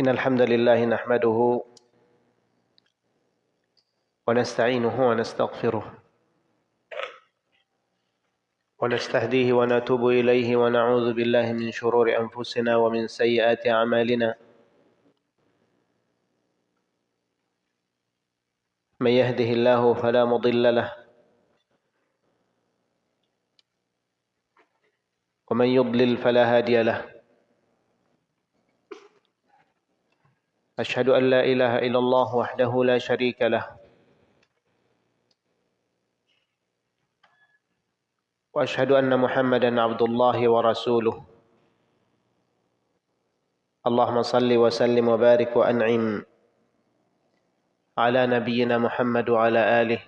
إن الحمد لله نحمده ونستعينه ونستغفره ونستهديه ونتوب إليه ونعوذ بالله من شرور أنفسنا ومن سيئات أعمالنا. من يهده الله فلا مضل له ومن يضلل فلا هادي له. أشهد أن لا إله إلا الله وحده لا شريك له. وأشهد أن محمدا عبد الله ورسوله. اللهم صل وسلم وبارك وأنعم على نبينا محمد وعلى آله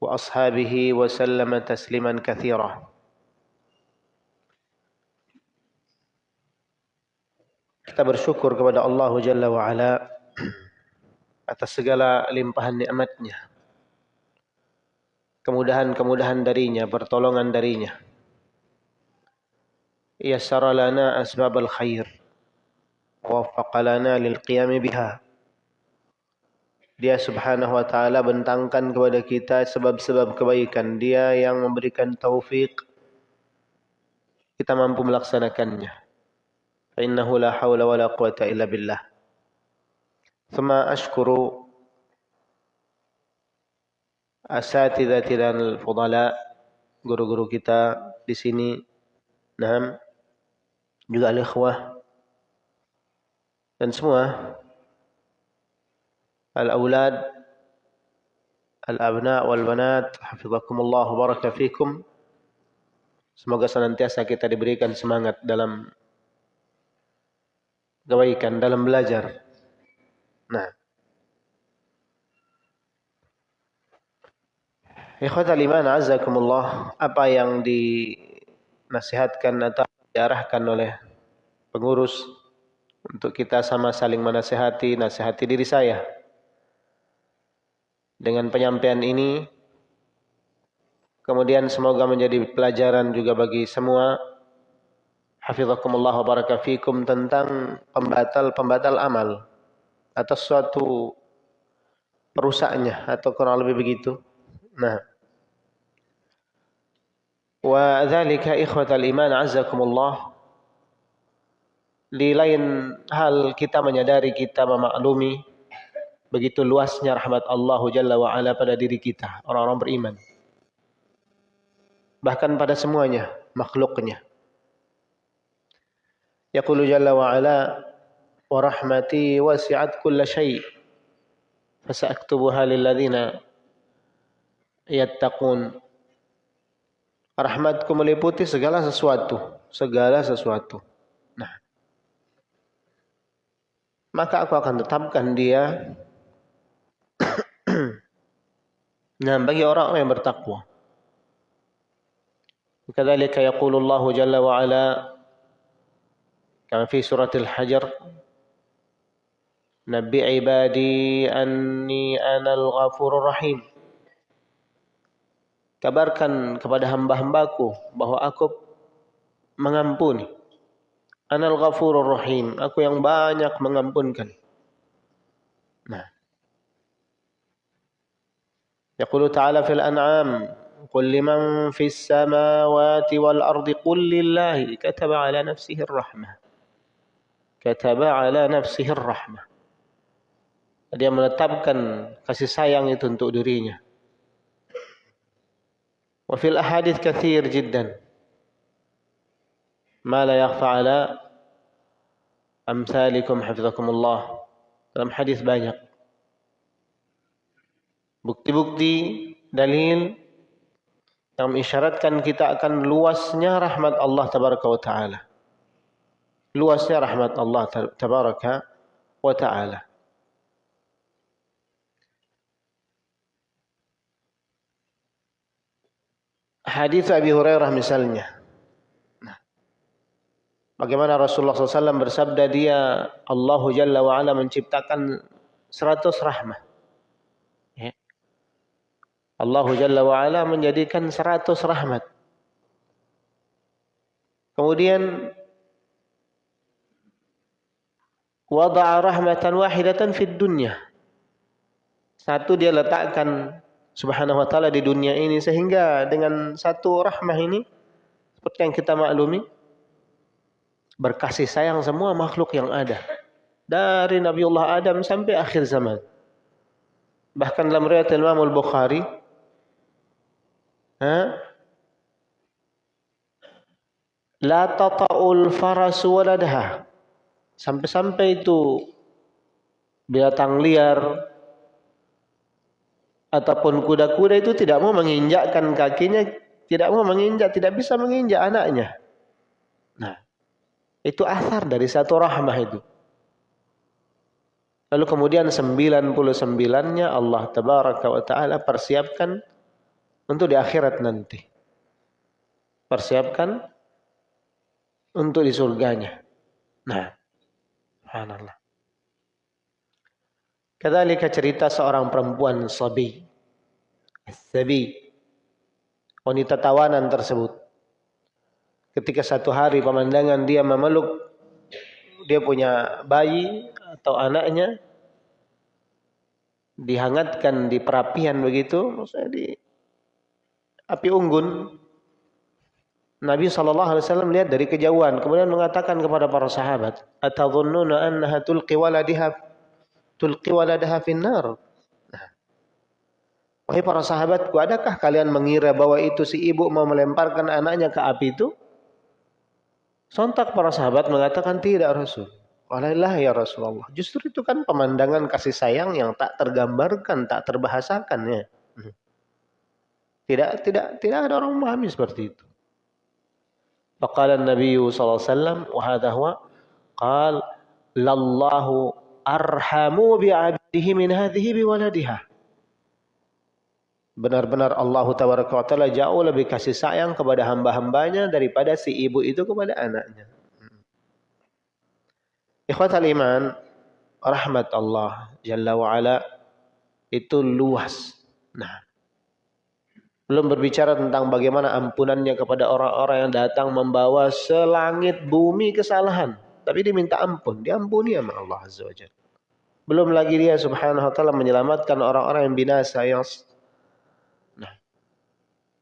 وأصحابه وسلم تسليما كثيرا. Kita bersyukur kepada Allah Jalla wa'ala atas segala limpahan nikmatnya. Kemudahan-kemudahan darinya, pertolongan darinya. Yassara lana asbab al-khair. Waffaqa lana lil biha. Dia subhanahu wa ta'ala bentangkan kepada kita sebab-sebab kebaikan. Dia yang memberikan taufik. Kita mampu melaksanakannya. فإنه لا حول ولا قوة إلا بالله ثم أشكر أساتذتنا الفضلاء guru-guru kita di sini nah juga al-ikhwah dan semua al-aulad al-abna wal banat hafizakumullah baraka fikum semoga senantiasa kita diberikan semangat dalam kebaikan dalam belajar. Nah. Ikhwatal iman azakumullah, apa yang dinasihatkan atau diarahkan oleh pengurus untuk kita sama saling menasihati, nasihati diri saya. Dengan penyampaian ini, kemudian semoga menjadi pelajaran juga bagi semua hafizakumullah wa baraka tentang pembatal-pembatal amal atau suatu perusaknya atau kurang lebih begitu. Nah. Wa dzalika ikhwatal iman azzakumullah di lain hal kita menyadari kita memaklumi begitu luasnya rahmat Allah Jalla wa ala pada diri kita orang-orang beriman bahkan pada semuanya makhluknya Yaqulu jalla wa ala wa rahmati wasi'at kulla syai' fasaktubuha lilladzina yattaqun. Rahmatku meliputi segala sesuatu segala sesuatu. Nah. Maka aku akan tetapkan dia nah bagi orang yang bertakwa. Kadzalika yaqulu Allah jalla wa ala كما في سورة الحجر نبي عبادي أني أنا الغفور الرحيم Kabarkan kepada hamba-hambaku bahwa aku mengampuni. Anal ghafurur rahim. Aku yang banyak mengampunkan. Nah. Yaqulu ta'ala fil an'am. قل لمن في السماوات والأرض قل لله كتب على نفسه الرحمة kataba ala nafsihi rahmah. Dia menetapkan kasih sayang itu untuk dirinya. Wa fil ahadith kathir jiddan. Ma la yakhfa ala amsalikum hafizakumullah. Dalam hadis banyak. Bukti-bukti dalil yang mengisyaratkan kita akan luasnya rahmat Allah tabaraka wa taala luasnya rahmat Allah tabaraka wa taala. Hadis Abi Hurairah misalnya. Nah, bagaimana Rasulullah SAW bersabda dia Allah Jalla wa ala menciptakan seratus rahmah. Ya. Allah Jalla wa ala menjadikan seratus rahmat. Kemudian wada'a rahmatan wahidatan fid dunya. Satu dia letakkan subhanahu wa ta'ala di dunia ini sehingga dengan satu rahmah ini seperti yang kita maklumi berkasih sayang semua makhluk yang ada dari Nabiullah Adam sampai akhir zaman. Bahkan dalam riwayat Imam Al-Bukhari ha? La tata'ul farasu waladaha Sampai-sampai itu binatang liar ataupun kuda-kuda itu tidak mau menginjakkan kakinya, tidak mau menginjak, tidak bisa menginjak anaknya. Nah, itu asar dari satu rahmah itu. Lalu kemudian 99-nya Allah tabaraka wa taala persiapkan untuk di akhirat nanti. Persiapkan untuk di surganya. Nah, Subhanallah. Kedalika cerita seorang perempuan sabi. Sabi. Wanita tawanan tersebut. Ketika satu hari pemandangan dia memeluk dia punya bayi atau anaknya dihangatkan di perapian begitu, maksudnya di api unggun Nabi SAW lihat dari kejauhan, kemudian mengatakan kepada para sahabat, Atadhunnuna annaha tulqi waladiha tulqi waladaha finnar. Nah. Wahai para sahabatku, adakah kalian mengira bahwa itu si ibu mau melemparkan anaknya ke api itu? Sontak para sahabat mengatakan tidak Rasul. Walailah ya Rasulullah. Justru itu kan pemandangan kasih sayang yang tak tergambarkan, tak terbahasakan ya. Hmm. Tidak tidak tidak ada orang memahami seperti itu. فقال النبي صلى الله عليه وسلم وهذا هو قال لله أرحم بعبده من هذه بولدها Benar-benar Allah Taala jauh lebih kasih sayang kepada hamba-hambanya daripada si ibu itu kepada anaknya. Ikhwatal iman, rahmat Allah Jalla wa'ala itu luas. Nah, belum berbicara tentang bagaimana ampunannya kepada orang-orang yang datang membawa selangit bumi kesalahan. Tapi dia minta ampun. Diampuni sama Allah Azza wa. Belum lagi dia subhanahu wa ta'ala menyelamatkan orang-orang yang binasa. Yang nah,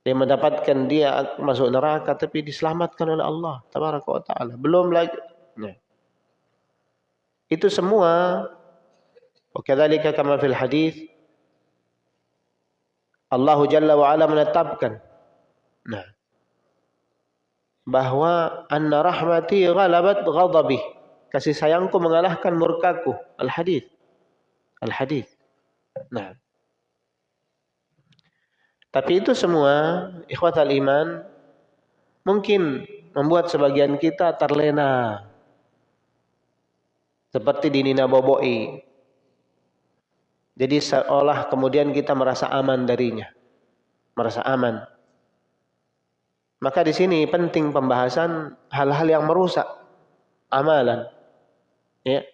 dia mendapatkan dia masuk neraka tapi diselamatkan oleh Allah tabaraka wa taala. Belum lagi nah. Itu semua wa kadzalika kama fil hadis Allah Jalla wa ala menetapkan. Nah bahwa anna rahmati ghalabat ghadabi kasih sayangku mengalahkan murkaku. Al hadis al hadis nah. Tapi itu semua ikhwatal iman mungkin membuat sebagian kita terlena. Seperti di Nina Boboi jadi seolah kemudian kita merasa aman darinya. Merasa aman. Maka di sini penting pembahasan hal-hal yang merusak amalan. Ya.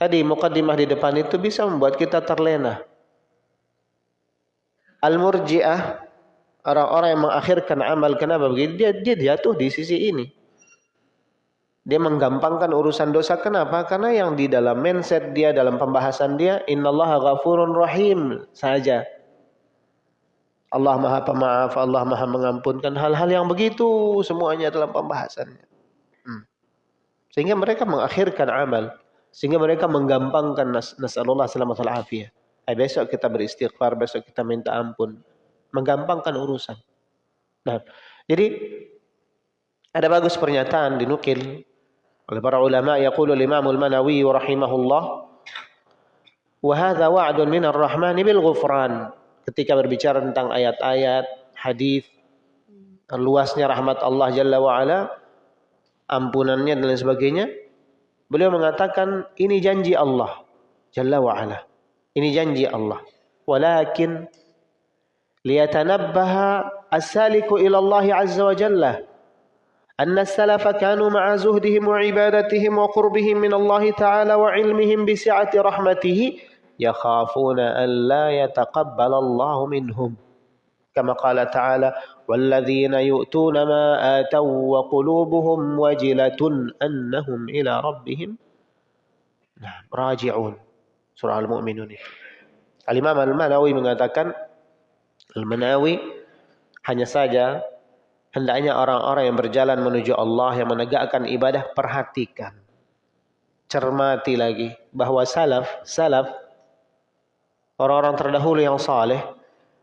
Tadi mukaddimah di depan itu bisa membuat kita terlena. Al-murji'ah orang-orang yang mengakhirkan amal kenapa begitu? Dia dia jatuh di sisi ini. Dia menggampangkan urusan dosa. Kenapa? Karena yang di dalam mindset dia, dalam pembahasan dia, innallaha ghafurun rahim saja. Allah maha pemaaf, Allah maha mengampunkan hal-hal yang begitu semuanya dalam pembahasannya. Hmm. Sehingga mereka mengakhirkan amal. Sehingga mereka menggampangkan nas nasallallahu selamat afiyah. Eh, besok kita beristighfar, besok kita minta ampun. Menggampangkan urusan. Nah, jadi ada bagus pernyataan dinukil oleh para ulama yaqulu al-Imam al-Manawi rahimahullah wa hadha wa'dun min ar-Rahman bil ghufran. Ketika berbicara tentang ayat-ayat hadis luasnya rahmat Allah Jalla wa ala ampunannya dan lain sebagainya beliau mengatakan ini janji Allah Jalla wa ala ini janji Allah. Walakin liyatanabbaha as-saliku ila Allah azza wa jalla أن السلف كانوا مع زهدهم وعبادتهم وقربهم من الله تعالى وعلمهم بسعة رحمته يخافون أن لا يتقبل الله منهم كما قال تعالى والذين يؤتون ما آتوا وقلوبهم وجلة أنهم إلى ربهم Nah, raji'un. Surah Al-Mu'minun itu. Al-Imam Al-Manawi mengatakan Al-Manawi hanya saja hendaknya orang-orang yang berjalan menuju Allah yang menegakkan ibadah perhatikan. Cermati lagi bahwa salaf, salaf orang-orang terdahulu yang saleh,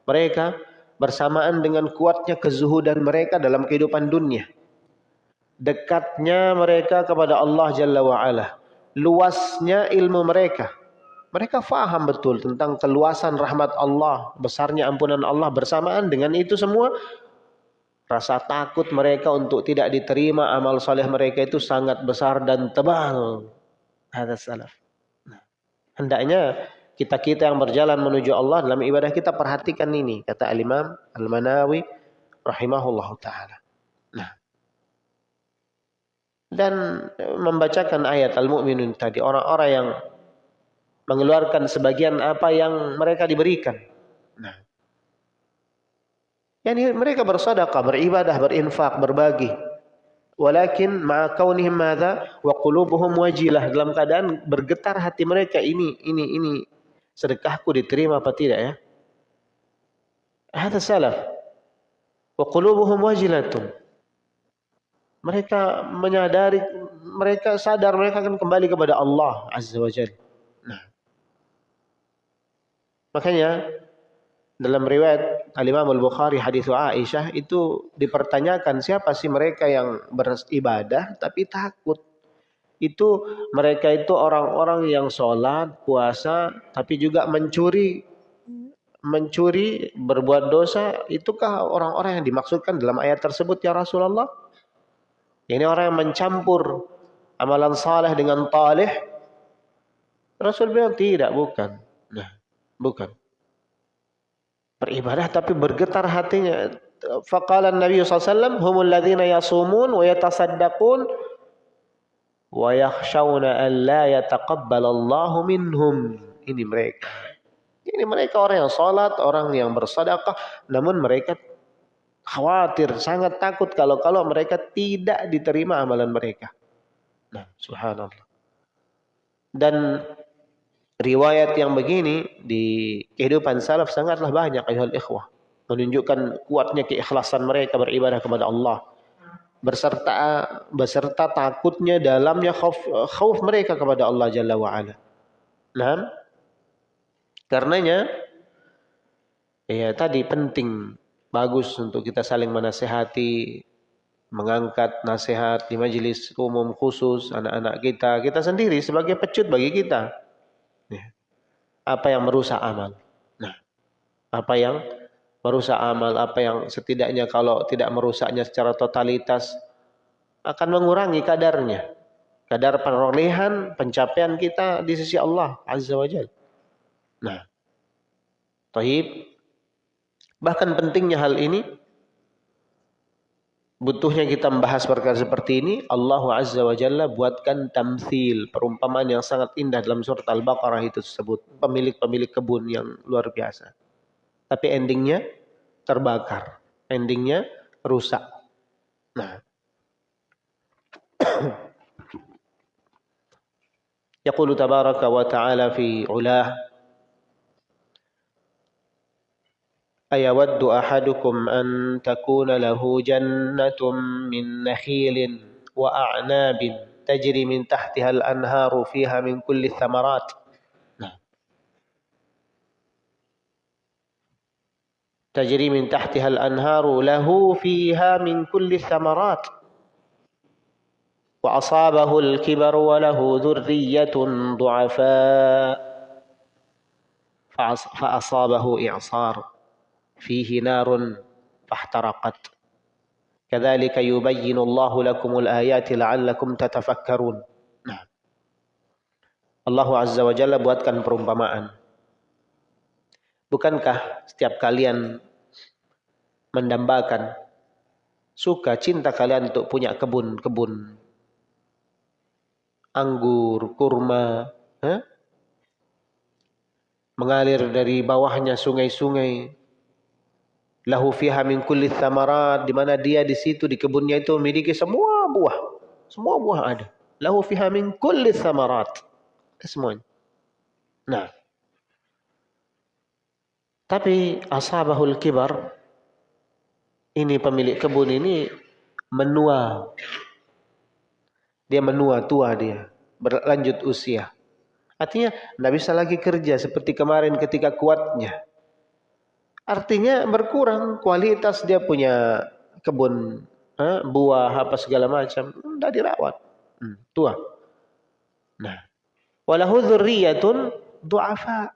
mereka bersamaan dengan kuatnya kezuhudan mereka dalam kehidupan dunia. Dekatnya mereka kepada Allah Jalla wa'ala. Luasnya ilmu mereka. Mereka faham betul tentang keluasan rahmat Allah, besarnya ampunan Allah bersamaan dengan itu semua rasa takut mereka untuk tidak diterima amal soleh mereka itu sangat besar dan tebal. Ada salaf. Nah, hendaknya kita-kita yang berjalan menuju Allah dalam ibadah kita perhatikan ini kata Al-Imam Al-Manawi rahimahullah taala. Nah. Dan membacakan ayat Al-Mu'minun tadi orang-orang yang mengeluarkan sebagian apa yang mereka diberikan. Nah. Yani mereka bersedekah, beribadah, berinfak, berbagi. Walakin ma kaunihim madza wa qulubuhum wajilah dalam keadaan bergetar hati mereka ini ini ini sedekahku diterima apa tidak ya? Hadza salaf. Wa qulubuhum wajilatun. Mereka menyadari mereka sadar mereka akan kembali kepada Allah Azza wa Jalla. Makanya dalam riwayat Al-Imam Al-Bukhari hadis Aisyah itu dipertanyakan siapa sih mereka yang beribadah tapi takut. Itu mereka itu orang-orang yang sholat, puasa, tapi juga mencuri. Mencuri, berbuat dosa, itukah orang-orang yang dimaksudkan dalam ayat tersebut ya Rasulullah? Ini orang yang mencampur amalan saleh dengan talih. Rasul bilang tidak, bukan. Nah, Bukan. Beribadah tapi bergetar hatinya. Faqala Nabi SAW, humul ladhina yasumun wa yatasaddaqun wa yakhshawna an la yataqabbalallahu minhum. Ini mereka. Ini mereka orang yang salat, orang yang bersedekah, namun mereka khawatir, sangat takut kalau kalau mereka tidak diterima amalan mereka. Nah, subhanallah. Dan riwayat yang begini di kehidupan salaf sangatlah banyak ayuhal ikhwah. Menunjukkan kuatnya keikhlasan mereka beribadah kepada Allah. Berserta beserta takutnya dalamnya khauf, khauf mereka kepada Allah Jalla wa'ala. Nah, karenanya ya tadi penting bagus untuk kita saling menasehati mengangkat nasihat di majelis umum khusus anak-anak kita kita sendiri sebagai pecut bagi kita apa yang merusak amal. Nah, apa yang merusak amal, apa yang setidaknya kalau tidak merusaknya secara totalitas akan mengurangi kadarnya. Kadar perolehan, pencapaian kita di sisi Allah Azza wa Jal. Nah, Taib. Bahkan pentingnya hal ini butuhnya kita membahas perkara seperti ini, Allah Azza wa Jalla buatkan tamthil, perumpamaan yang sangat indah dalam surat Al-Baqarah itu tersebut. Pemilik-pemilik kebun yang luar biasa. Tapi endingnya terbakar. Endingnya rusak. Nah. Tabaraka wa ta'ala fi أيود أحدكم أن تكون له جنة من نخيل وأعناب تجري من تحتها الأنهار فيها من كل الثمرات. نعم. تجري من تحتها الأنهار له فيها من كل الثمرات. وأصابه الكبر وله ذرية ضعفاء. فأصابه إعصار. Fihi narun fahtaraqat. Kadzalika yubayyinu Allahu lakumul ayati la'allakum tatafakkarun. Nah. Allah Azza wa buatkan perumpamaan. Bukankah setiap kalian mendambakan suka cinta kalian untuk punya kebun-kebun anggur, kurma, eh? mengalir dari bawahnya sungai-sungai, lahu fiha min kulli thamarat di mana dia di situ di kebunnya itu memiliki semua buah semua buah ada lahu fiha min kulli thamarat semuanya. Nah, tapi ashabahul kibar ini pemilik kebun ini menua. Dia menua tua dia, berlanjut usia. Artinya tidak bisa lagi kerja seperti kemarin ketika kuatnya. Artinya berkurang kualitas dia punya kebun eh, buah apa segala macam, tidak dirawat. Hmm, tua. Nah, walahu dzurriyyatun du'afa.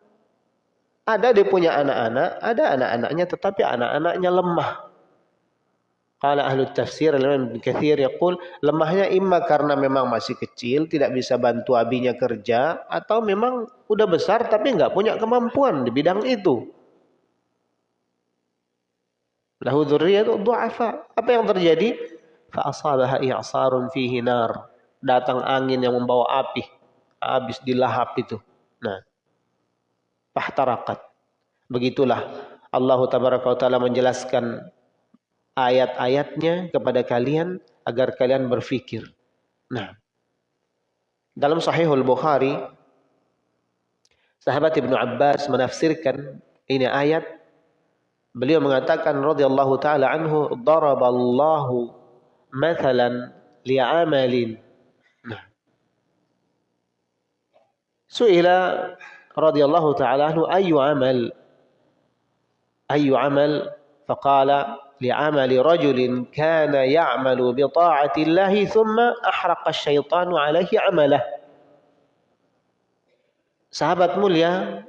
Ada dia punya anak-anak, ada anak-anaknya tetapi anak-anaknya lemah. Qala ahlu tafsir Imam Katsir yaqul lemahnya imma karena memang masih kecil tidak bisa bantu abinya kerja atau memang udah besar tapi enggak punya kemampuan di bidang itu. Lahu dzurriyyatu du'afa. Apa yang terjadi? Fa asabaha i'sarun fihi nar. Datang angin yang membawa api. Habis dilahap itu. Nah. Fahtarakat. Begitulah Allah taala menjelaskan ayat-ayatnya kepada kalian agar kalian berfikir. Nah, dalam Sahihul Bukhari, sahabat Ibnu Abbas menafsirkan ini ayat. Beliau mengatakan radhiyallahu taala anhu, "Daraballahu mathalan li'amalin." Nah. Su'ila radhiyallahu taala anhu ayu amal ayu amal faqala لعمل رجل كان يعمل بطاعة الله ثم أحرق الشيطان عليه عمله sahabat mulia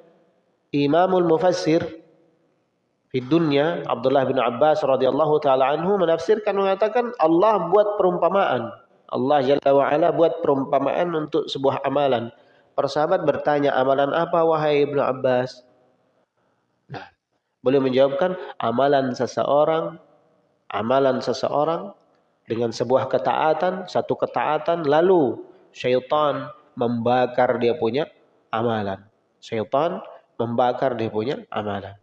Imamul Mufassir di dunia Abdullah bin Abbas radhiyallahu taala anhu menafsirkan mengatakan Allah buat perumpamaan Allah Jalla wa ala buat perumpamaan untuk sebuah amalan persahabat bertanya amalan apa wahai Ibnu Abbas nah boleh menjawabkan amalan seseorang amalan seseorang dengan sebuah ketaatan, satu ketaatan, lalu syaitan membakar dia punya amalan. Syaitan membakar dia punya amalan.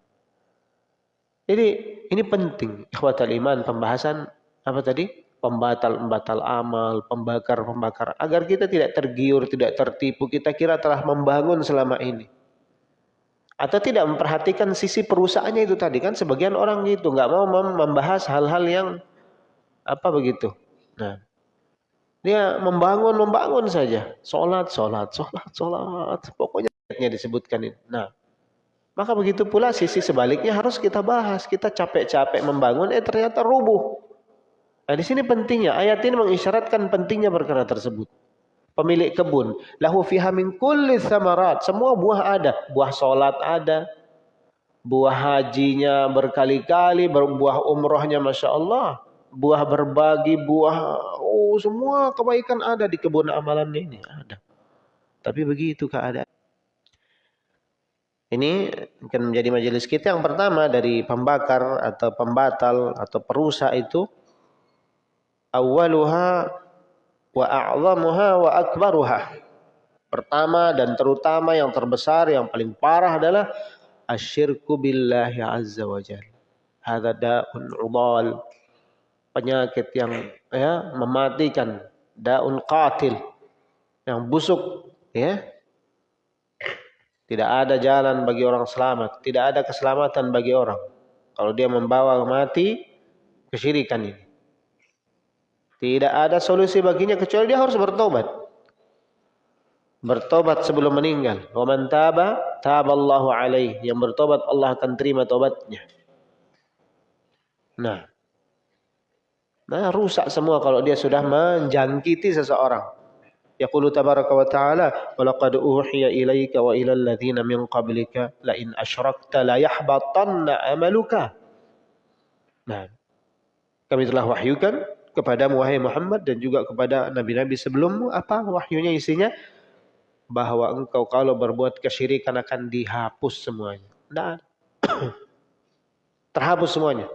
Jadi ini penting ikhwatal iman pembahasan apa tadi? Pembatal-pembatal amal, pembakar-pembakar. Agar kita tidak tergiur, tidak tertipu, kita kira telah membangun selama ini. Atau tidak memperhatikan sisi perusahaannya itu tadi. Kan sebagian orang gitu nggak mau membahas hal-hal yang apa begitu. Nah dia membangun membangun saja. Sholat sholat sholat sholat. Pokoknya disebutkan ini. Nah maka begitu pula sisi sebaliknya harus kita bahas kita capek-capek membangun eh ternyata rubuh nah di sini pentingnya ayat ini mengisyaratkan pentingnya perkara tersebut pemilik kebun. Lahu fiha min kulli thamarat. Semua buah ada. Buah solat ada. Buah hajinya berkali-kali. Buah umrohnya Masya Allah. Buah berbagi, buah... Oh, semua kebaikan ada di kebun amalan ini. Ada. Tapi begitu keadaan. Ini akan menjadi majelis kita yang pertama dari pembakar atau pembatal atau perusak itu. Awaluha wa a'zamuha wa akbaruha. Pertama dan terutama yang terbesar yang paling parah adalah asyirku billahi azza wa jalla. Da'un udal. Penyakit yang ya mematikan, daun qatil yang busuk ya. Tidak ada jalan bagi orang selamat, tidak ada keselamatan bagi orang kalau dia membawa mati kesyirikan ini. Tidak ada solusi baginya kecuali dia harus bertobat. Bertobat sebelum meninggal. Wa man taba, taballahu alaih. Yang bertobat Allah akan terima tobatnya. Nah. Nah, rusak semua kalau dia sudah menjangkiti seseorang. Yaqulu tabaraka wa ta'ala, "Wa laqad uhiya ilaika wa ila alladziina min qablika la in asyrakta la yahbatanna amaluka." Nah, kami telah wahyukan kepada wahai Muhammad dan juga kepada nabi-nabi sebelummu apa wahyunya isinya bahwa engkau kalau berbuat kesyirikan akan dihapus semuanya. Tidak Terhapus semuanya.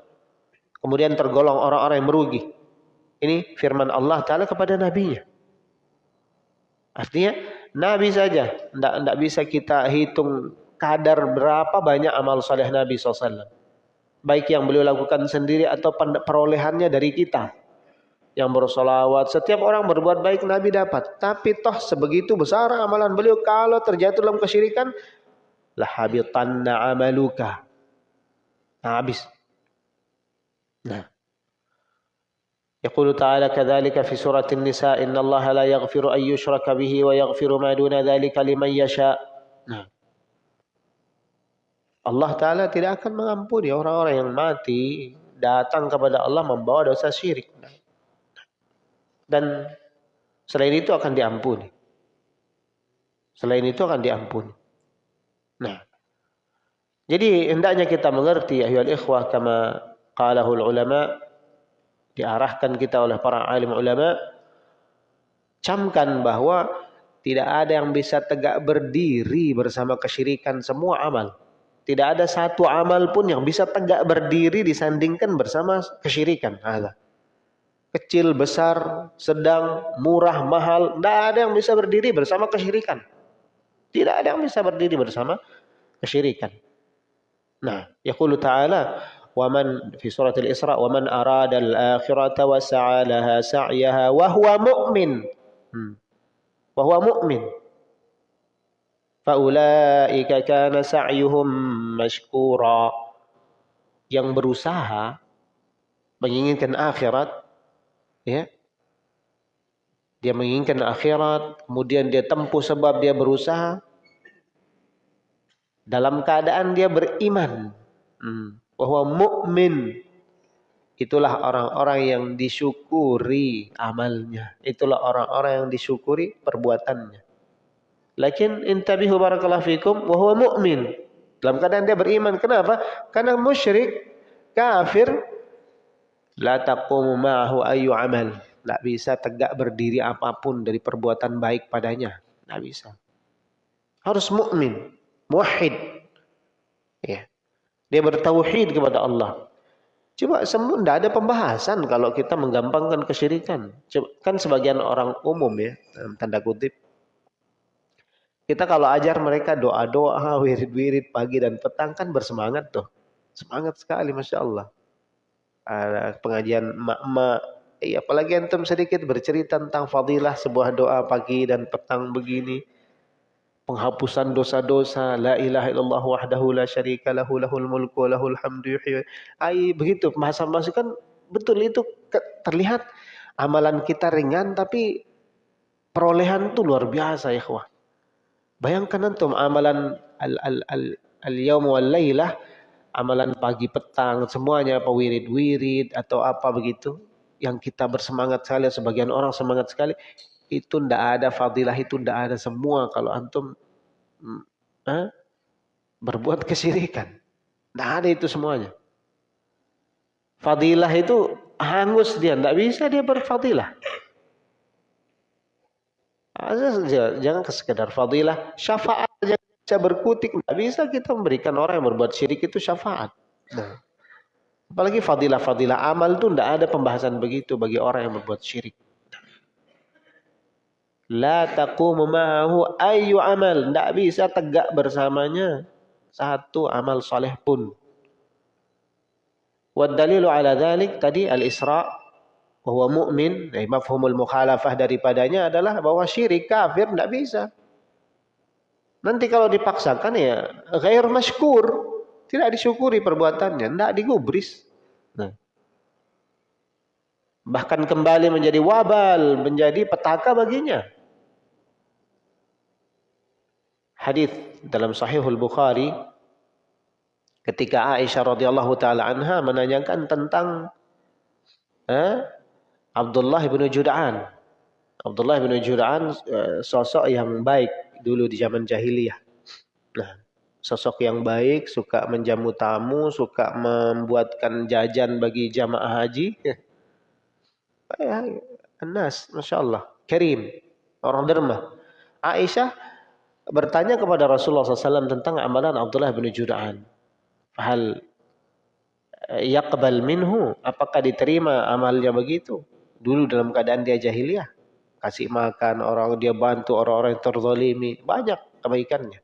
Kemudian tergolong orang-orang yang merugi. Ini firman Allah Ta'ala kepada nabinya. Artinya nabi saja. Tidak, tidak bisa kita hitung kadar berapa banyak amal saleh Nabi SAW. Baik yang beliau lakukan sendiri atau perolehannya dari kita. yang bersolawat. Setiap orang berbuat baik Nabi dapat. Tapi toh sebegitu besar amalan beliau kalau terjatuh dalam kesyirikan. Lahabitanna amaluka. Nah, habis. Nah. يقول تعالى كذلك في سورة النساء إن الله لا يغفر أن يشرك به ويغفر ما دون ذلك لمن يشاء nah. Allah Ta'ala tidak akan mengampuni orang-orang yang mati datang kepada Allah membawa dosa syirik. Dan selain itu akan diampuni. Selain itu akan diampuni. Nah, jadi hendaknya kita mengerti ayyuhal ikhwah kama qalahul ulama diarahkan kita oleh para alim ulama camkan bahwa tidak ada yang bisa tegak berdiri bersama kesyirikan semua amal. Tidak ada satu amal pun yang bisa tegak berdiri disandingkan bersama kesyirikan. Kecil, besar, sedang, murah, mahal, tidak ada yang bisa berdiri bersama kesyirikan. Tidak ada yang bisa berdiri bersama kesyirikan. Nah, yaqulu ta'ala man arada al-akhirata wa sa'a laha sa'yaha wa huwa mu'min. Hmm. Wa huwa mu'min. Faulaika kana sa'yuhum mashkura. Yang berusaha menginginkan akhirat ya dia menginginkan akhirat kemudian dia tempuh sebab dia berusaha dalam keadaan dia beriman hmm. Bahwa mukmin itulah orang-orang yang disyukuri amalnya itulah orang-orang yang disyukuri perbuatannya lakin intabihu barakallahu fikum wa huwa mu'min dalam keadaan dia beriman kenapa karena musyrik kafir La taqumu ma'ahu ayu amal. Tidak bisa tegak berdiri apa pun dari perbuatan baik padanya. Tidak bisa. Harus mukmin, muwahhid. Dia bertauhid kepada Allah. Coba semua tidak ada pembahasan kalau kita menggampangkan kesyirikan. Coba, kan sebagian orang umum ya, tanda kutip. Kita kalau ajar mereka doa-doa, wirid-wirid pagi dan petang kan bersemangat tuh. Semangat sekali Masya Allah uh, pengajian emak-emak. Ya, apalagi antum sedikit bercerita tentang fadilah sebuah doa pagi dan petang begini. Penghapusan dosa-dosa. La ilaha illallah wahdahu la syarika lahu lahul mulku lahul hamdu yuhyi. Ai begitu. Bahasa masukan betul itu terlihat amalan kita ringan tapi perolehan itu luar biasa ya kawan. Bayangkan antum amalan al al al al yaum wal lailah amalan pagi petang semuanya apa wirid-wirid atau apa begitu yang kita bersemangat sekali sebagian orang semangat sekali itu ndak ada fadilah itu ndak ada semua kalau antum eh, berbuat kesyirikan ndak ada itu semuanya fadilah itu hangus dia ndak bisa dia berfadilah jangan sekedar fadilah syafaat bisa berkutik. Tidak bisa kita memberikan orang yang berbuat syirik itu syafaat. Nah. Apalagi fadilah-fadilah amal itu tidak ada pembahasan begitu bagi orang yang berbuat syirik. La taqumu ma'ahu ayu amal. Tidak bisa tegak bersamanya satu amal soleh pun. Wadalilu ala dhalik tadi al-isra' bahwa mu'min, eh, mafhumul mukhalafah daripadanya adalah bahwa syirik kafir tidak bisa. Nanti kalau dipaksakan ya ghair masykur, tidak disyukuri perbuatannya, tidak digubris. Nah. Bahkan kembali menjadi wabal, menjadi petaka baginya. Hadis dalam Sahihul Bukhari ketika Aisyah radhiyallahu taala anha menanyakan tentang eh, Abdullah bin Jud'an. Abdullah bin Jud'an eh, sosok yang baik dulu di zaman jahiliyah. Nah, sosok yang baik, suka menjamu tamu, suka membuatkan jajan bagi jamaah haji. Ya, Anas, Masya Allah. Orang derma. Aisyah bertanya kepada Rasulullah SAW tentang amalan Abdullah bin Juda'an. Hal yaqbal minhu, apakah diterima amalnya begitu? Dulu dalam keadaan dia jahiliyah. Kasih makan orang dia bantu orang-orang yang terzalimi. Banyak kebaikannya.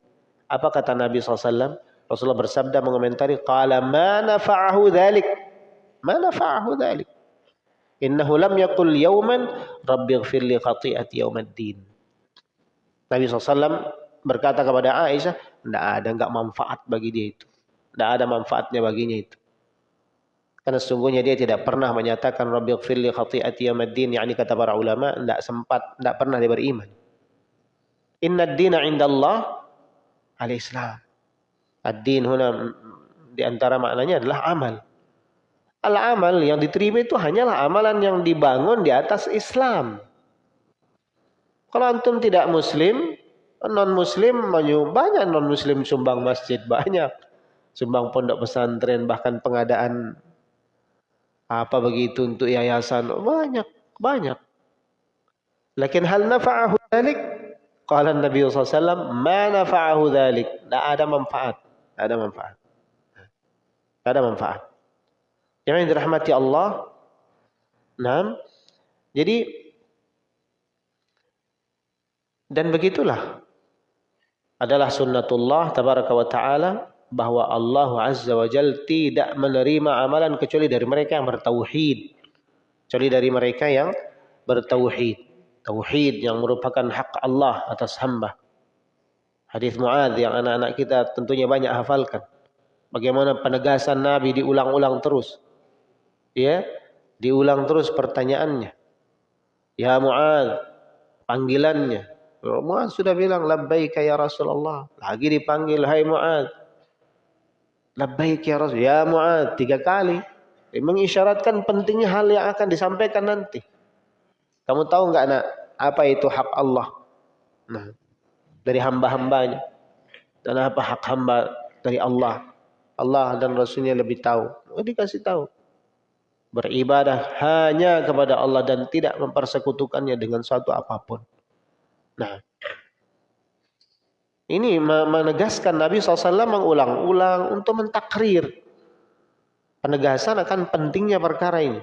Apa kata Nabi SAW Rasulullah bersabda mengomentari qala ma nafa'ahu dhalik? Ma nafa'ahu dhalik? Innahu lam yakul yauman rabbi ighfir li khati'ati yaumaddin. Nabi SAW berkata kepada Aisyah, tidak ada nggak manfaat bagi dia itu. Tidak ada manfaatnya baginya itu. Karena sesungguhnya dia tidak pernah menyatakan Rabbi gfirli khati'ati yamaddin. yakni kata para ulama, tidak sempat, tidak pernah dia beriman. Inna dina indallah al-Islam. Ad-din huna di antara maknanya adalah amal. Al-amal yang diterima itu hanyalah amalan yang dibangun di atas Islam. Kalau antum tidak muslim, non muslim banyak non muslim sumbang masjid banyak. Sumbang pondok pesantren bahkan pengadaan apa begitu untuk yayasan. Banyak banyak. Lakin hal nafa'ahu dhalik? Qala Nabi SAW ma nafa'ahu dhalik? Tidak ada manfaat. Tidak ada manfaat. Tidak ada manfaat. Yang dirahmati Allah. Nah jadi dan begitulah adalah sunnatullah tabaraka wa ta'ala bahwa Allah Azza wa Jal tidak menerima amalan kecuali dari mereka yang bertauhid. Kecuali dari mereka yang bertauhid. Tauhid yang merupakan hak Allah atas hamba. Hadis Muadz yang anak-anak kita tentunya banyak hafalkan. Bagaimana penegasan Nabi diulang-ulang terus. Ya, diulang terus pertanyaannya. Ya Muadz, panggilannya. Muadz sudah bilang labbaika ya Rasulullah. Lagi dipanggil hai Muadz Labbaik ya Rasul. Ya Mu'ad. Tiga kali. Mengisyaratkan pentingnya hal yang akan disampaikan nanti. Kamu tahu nggak nak apa itu hak Allah? Nah, dari hamba-hambanya. Dan apa hak hamba dari Allah? Allah dan Rasulnya lebih tahu. Oh, dikasih tahu. Beribadah hanya kepada Allah dan tidak mempersekutukannya dengan suatu apa pun. Nah, ini menegaskan Nabi SAW mengulang-ulang untuk mentakrir. Penegasan akan pentingnya perkara ini.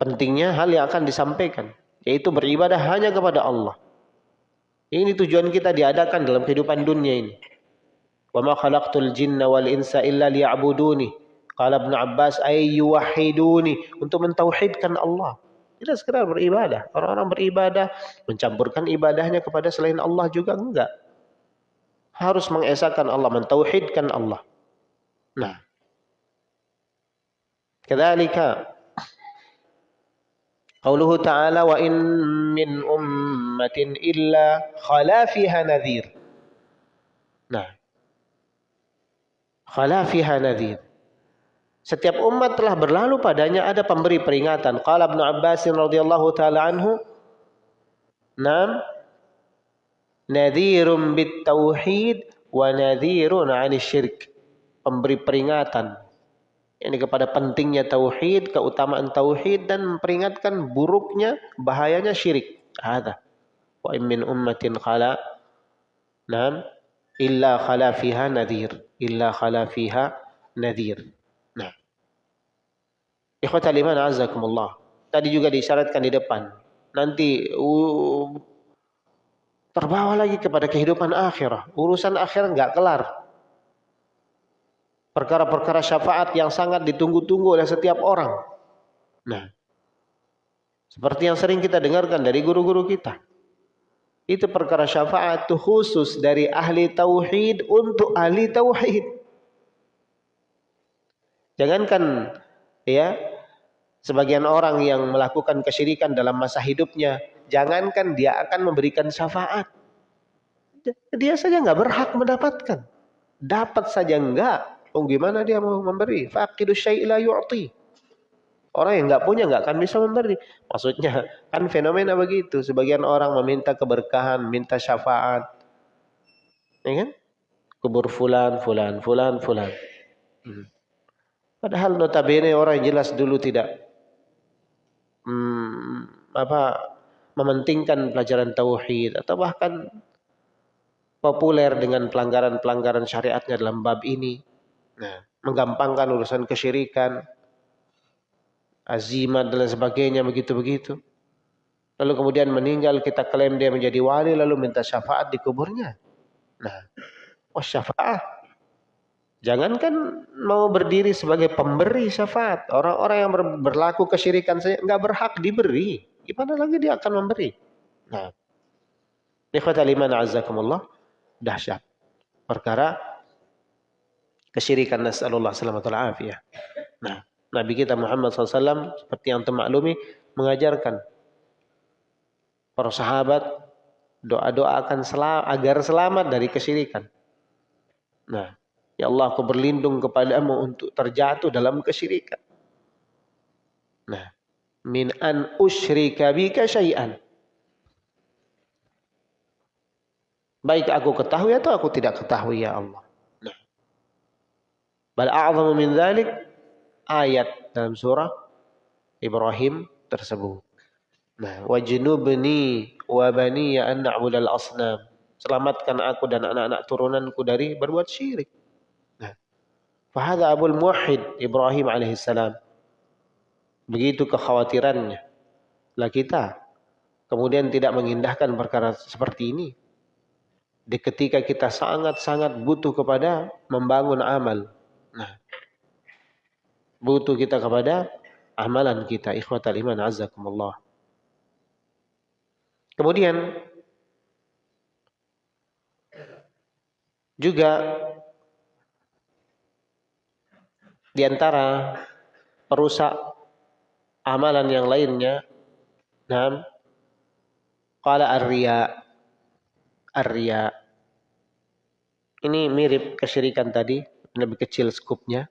Pentingnya hal yang akan disampaikan. Yaitu beribadah hanya kepada Allah. Ini tujuan kita diadakan dalam kehidupan dunia ini. Khalaqtul jinna wal insa illa liya'buduni. Qala Ibnu Abbas ay yuwahhiduni untuk mentauhidkan Allah. Tidak sekedar beribadah. Orang-orang beribadah mencampurkan ibadahnya kepada selain Allah juga enggak harus mengesahkan Allah, mentauhidkan Allah. Nah, kadzalika qauluhu ta'ala wa in min ummatin illa khala fiha. Nah, khala fiha. Setiap umat telah berlalu padanya ada pemberi peringatan. Qala Ibnu Abbas radhiyallahu taala anhu, "Nam nadhirum bit tauhid wa nadhirun 'anil syirk. Pemberi peringatan ini kepada pentingnya tauhid, keutamaan tauhid dan memperingatkan buruknya bahayanya syirik. Ada. Wa min ummatin khala nam illa khala fiha nadhir. Illa khala fiha nadhir. Nah. Ikhwatal iman azakumullah. Tadi juga disyaratkan di depan. Nanti terbawa lagi kepada kehidupan akhirah. Urusan akhir nggak kelar. Perkara-perkara syafaat yang sangat ditunggu-tunggu oleh setiap orang. Nah, seperti yang sering kita dengarkan dari guru-guru kita. Itu perkara syafaat itu khusus dari ahli tauhid untuk ahli tauhid. Jangankan ya sebagian orang yang melakukan kesyirikan dalam masa hidupnya Jangankan dia akan memberikan syafaat. Dia saja nggak berhak mendapatkan. Dapat saja enggak. Oh gimana dia mau memberi? Faqidu syai'la yu'ti. Orang yang nggak punya nggak akan bisa memberi. Maksudnya kan fenomena begitu. Sebagian orang meminta keberkahan, minta syafaat. Ya kan? Kubur fulan, fulan, fulan, fulan. Hmm. Padahal notabene orang jelas dulu tidak hmm, apa mementingkan pelajaran tauhid atau bahkan populer dengan pelanggaran-pelanggaran syariatnya dalam bab ini. Nah, menggampangkan urusan kesyirikan, azimat dan sebagainya begitu-begitu. Lalu kemudian meninggal kita klaim dia menjadi wali lalu minta syafaat di kuburnya. Nah, oh syafaat. Jangankan mau berdiri sebagai pemberi syafaat. Orang-orang yang berlaku kesyirikan saja nggak berhak diberi. Gimana lagi dia akan memberi? Nah, ikhwatal iman azakumullah dahsyat. Perkara kesyirikan nasallallahu alaihi afiyah. Nah, Nabi kita Muhammad SAW seperti yang termaklumi mengajarkan para sahabat doa-doa akan selam, agar selamat dari kesyirikan. Nah, Ya Allah, aku berlindung kepadamu untuk terjatuh dalam kesyirikan. Nah, min an usyrika bika syai'an. Baik aku ketahui atau aku tidak ketahui ya Allah. Nah. Bal a'zamu min dzalik ayat dalam surah Ibrahim tersebut. Nah, wajnubni wa bani ya an na'budal asnam. Selamatkan aku dan anak-anak turunanku dari berbuat syirik. Fahada Abul Muwahhid Ibrahim alaihissalam. Begitu kekhawatirannya. Lah kita kemudian tidak mengindahkan perkara seperti ini. Di ketika kita sangat-sangat butuh kepada membangun amal. Nah, butuh kita kepada amalan kita. Ikhwatal iman azakumullah. Kemudian juga di antara perusak amalan yang lainnya. Nah, qala ar-riya. Ar-riya. Ini mirip kesyirikan tadi, lebih kecil skupnya.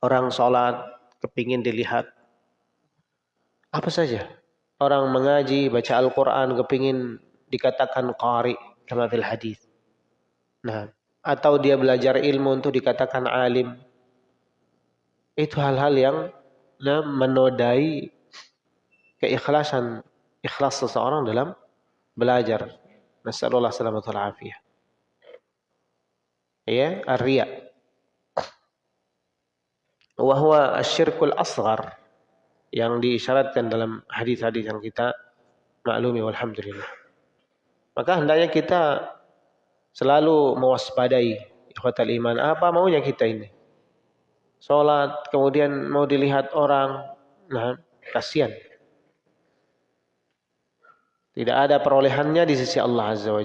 Orang sholat kepingin dilihat apa saja. Orang mengaji, baca Al-Quran, kepingin dikatakan qari, fil hadis. Nah, atau dia belajar ilmu untuk dikatakan alim. Itu hal-hal yang nah, menodai keikhlasan ikhlas seseorang dalam belajar. Nasallallahu alaihi wasallam Ya, ar-riya. Wahwa asyirkul asghar yang diisyaratkan dalam hadis-hadis yang kita maklumi walhamdulillah. Maka hendaknya kita selalu mewaspadai ikhwatal iman. Apa maunya kita ini? Sholat, kemudian mau dilihat orang. Nah, kasihan. Tidak ada perolehannya di sisi Allah Azza wa.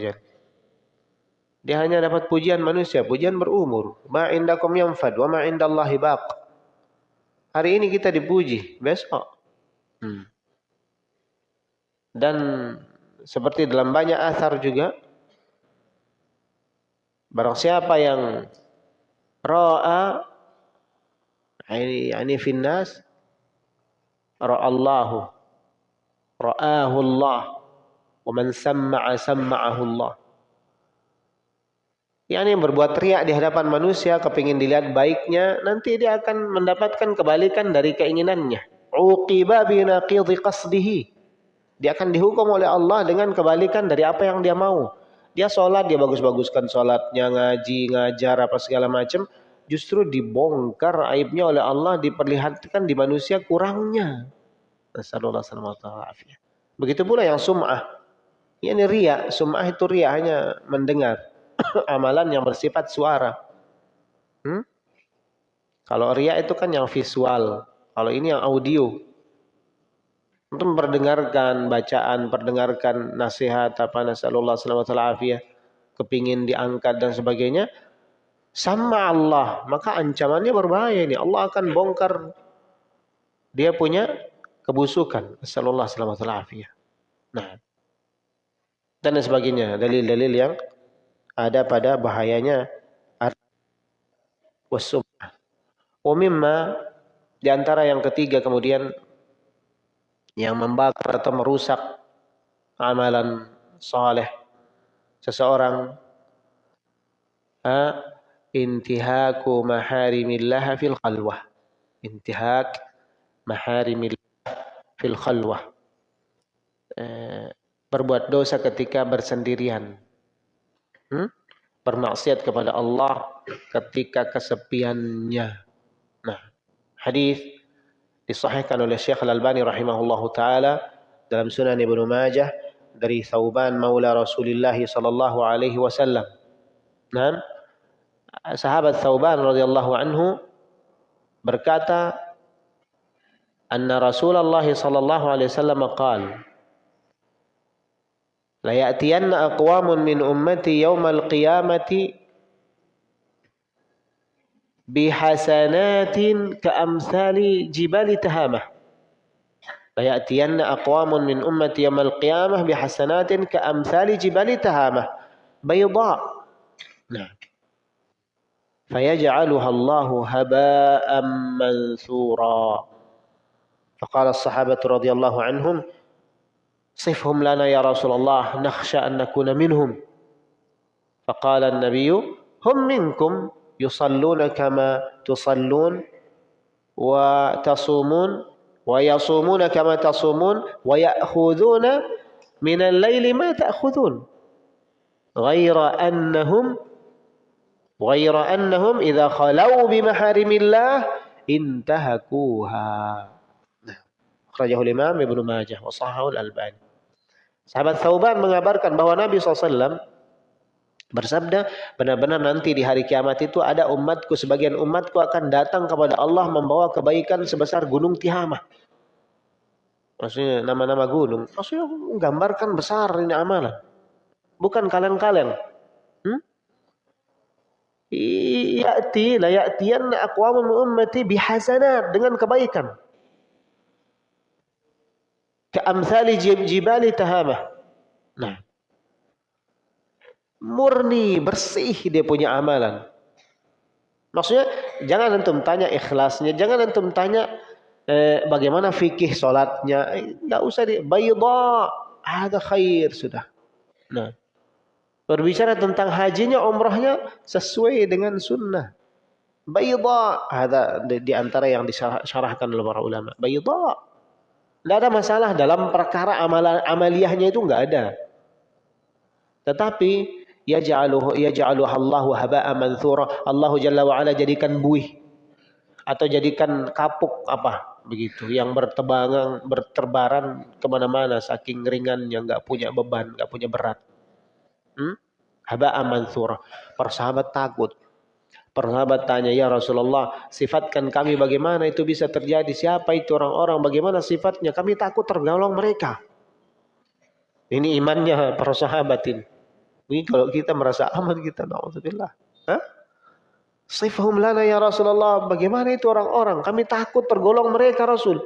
Dia hanya dapat pujian manusia, pujian berumur. Ma indakum yanfad wa ma baq. Hari ini kita dipuji, besok. Hmm. Dan seperti dalam banyak asar juga, Barang siapa yang ra'a ini finnas ra'allahu ra'ahu Allah wa man samma'ahu Allah Yani yang berbuat riak di hadapan manusia kepingin dilihat baiknya nanti dia akan mendapatkan kebalikan dari keinginannya. Uqiba binaqidhi qasdihi. Dia akan dihukum oleh Allah dengan kebalikan dari apa yang dia mau dia sholat, dia bagus-baguskan sholatnya, ngaji, ngajar, apa segala macam. Justru dibongkar aibnya oleh Allah, diperlihatkan di manusia kurangnya. Begitu pula yang sum'ah. Ini ria, sum'ah itu ria hanya mendengar. Amalan yang bersifat suara. Hmm? Kalau ria itu kan yang visual. Kalau ini yang audio untuk memperdengarkan bacaan, perdengarkan nasihat apa nasallallahu alaihi kepingin diangkat dan sebagainya sama Allah, maka ancamannya berbahaya ini. Allah akan bongkar dia punya kebusukan. Nasallallahu alaihi Nah, dan sebagainya, dalil-dalil yang ada pada bahayanya wasumah. Umimma di antara yang ketiga kemudian yang membakar atau merusak amalan soleh seseorang ha, intihaku maharimillah fil khalwah. Intihak maharimillah fil khalwah. Eh, berbuat dosa ketika bersendirian. Hmm? bermaksiat kepada Allah ketika kesepiannya. Nah hadis disahihkan oleh Syekh Al-Albani rahimahullahu taala dalam Sunan Ibnu Majah dari Thauban maula Rasulullah sallallahu alaihi wasallam. Nah, sahabat Thauban radhiyallahu anhu berkata anna Rasulullah sallallahu alaihi wasallam qala la ya'tiyanna aqwamun min ummati yaumal qiyamati بحسنات كأمثال جبال تهامة. فيأتين أقوام من أمة يوم القيامة بحسنات كأمثال جبال تهامة. بيضاء. نعم. فيجعلها الله هباء منثورا. فقال الصحابة رضي الله عنهم صفهم لنا يا رسول الله نخشى أن نكون منهم. فقال النبي هم منكم. يصلون كما تصلون وتصومون ويصومون كما تصومون ويأخذون من الليل ما تأخذون غير أنهم غير أنهم إذا خلوا بمحارم الله انتهكوها Imam Ibnu Majah wa Sahihul Albani. Sahabat Thauban mengabarkan bahwa Nabi SAW bersabda, benar-benar nanti di hari kiamat itu ada umatku, sebagian umatku akan datang kepada Allah membawa kebaikan sebesar gunung Tihamah. Maksudnya nama-nama gunung. Maksudnya menggambarkan besar ini amalan. Bukan kalian-kalian. Hmm? ya'ti la ya'tiyanna aqwamun ummati bihasanat dengan kebaikan. Ka'amthali jibali tahamah. Nah. Murni, bersih dia punya amalan. Maksudnya jangan antum tanya ikhlasnya, jangan antum tanya eh, bagaimana fikih solatnya, enggak usah di bayda, ada khair sudah. Nah, Berbicara tentang hajinya, umrahnya sesuai dengan sunnah. Bayda. Ada di antara yang disyarahkan oleh para ulama. Bayda. Tidak ada masalah dalam perkara amalan amaliyahnya itu enggak ada. Tetapi yaj'aluhu Allahu haba'a manthura. Allah Jalla wa ala jadikan buih atau jadikan kapuk apa begitu yang bertebangan berterbaran ke mana-mana saking ringannya nggak punya beban nggak punya berat Hmm? Haba mansura. Persahabat takut. Persahabat tanya, ya Rasulullah, sifatkan kami bagaimana itu bisa terjadi? Siapa itu orang-orang? Bagaimana sifatnya? Kami takut tergolong mereka. Ini imannya para sahabat ini. Ini kalau kita merasa aman kita, na'udzubillah. Hah? Sifhum lana ya Rasulullah. Bagaimana itu orang-orang? Kami takut tergolong mereka Rasul.